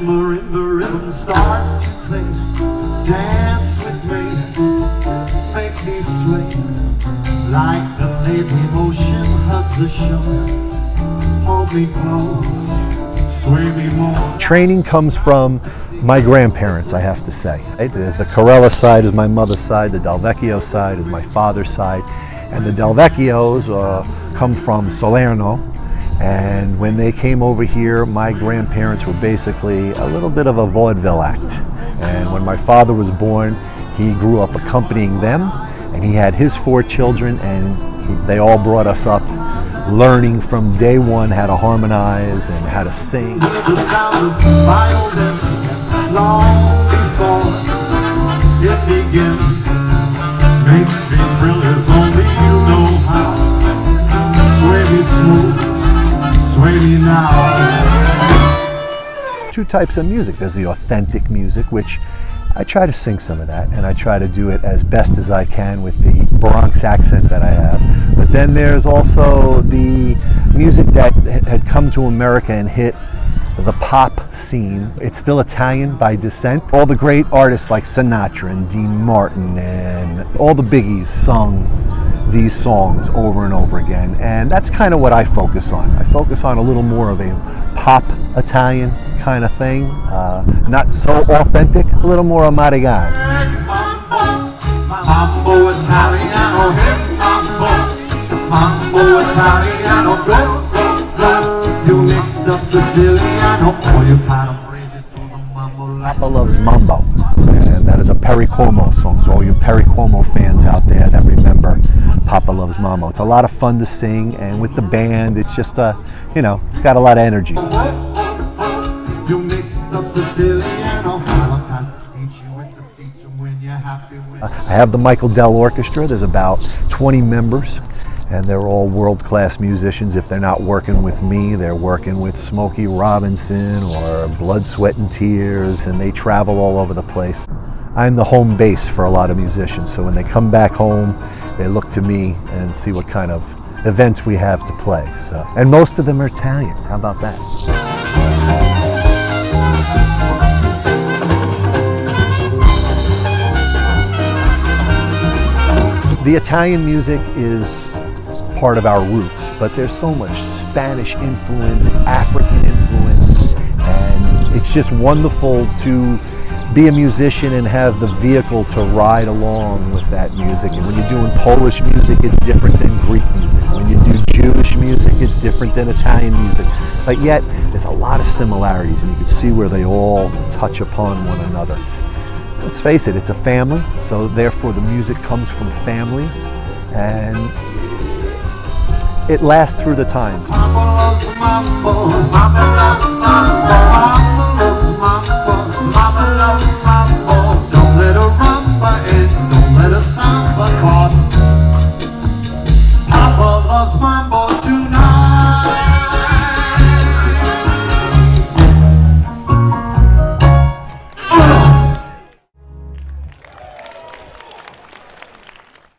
marimba starts to play, dance with me, make me sway, like the lazy motion hugs the shore. Hold me close, sway me more. Training comes from my grandparents, I have to say. There's the Corella side is my mother's side, the Delvecchio side is my father's side, and the Delvecchios uh, come from Salerno, and when they came over here, my grandparents were basically a little bit of a vaudeville act. And when my father was born, he grew up accompanying them, and he had his four children, and he, they all brought us up learning from day one how to harmonize and how to sing. Now. two types of music. There's the authentic music, which I try to sing some of that, and I try to do it as best as I can with the Bronx accent that I have. But then there's also the music that had come to America and hit the pop scene. It's still Italian by descent. All the great artists like Sinatra and Dean Martin and all the biggies sung these songs over and over again. And that's kind of what I focus on. I focus on a little more of a pop Italian kind of thing. Uh, not so authentic, a little more like Papa Loves Mambo, Perry Como songs, all you Perry Como fans out there that remember Papa Loves Mama. It's a lot of fun to sing, and with the band, it's just a, you know, it's got a lot of energy. You mixed up Siciliano, Holocaust teach you with the feature when you're happy with. I have the Michael Dell Orchestra. There's about 20 members, and they're all world-class musicians. If they're not working with me, they're working with Smokey Robinson or Blood, Sweat, and Tears, and they travel all over the place. I'm the home base for a lot of musicians, so when they come back home, they look to me and see what kind of events we have to play. So, and most of them are Italian. How about that? The Italian music is part of our roots, but there's so much Spanish influence, African influence, and it's just wonderful to be a musician and have the vehicle to ride along with that music. And when you're doing Polish music, it's different than Greek music. When you do Jewish music, it's different than Italian music. But yet, there's a lot of similarities, and you can see where they all touch upon one another. Let's face it, it's a family, so therefore the music comes from families, and it lasts through the times. And don't let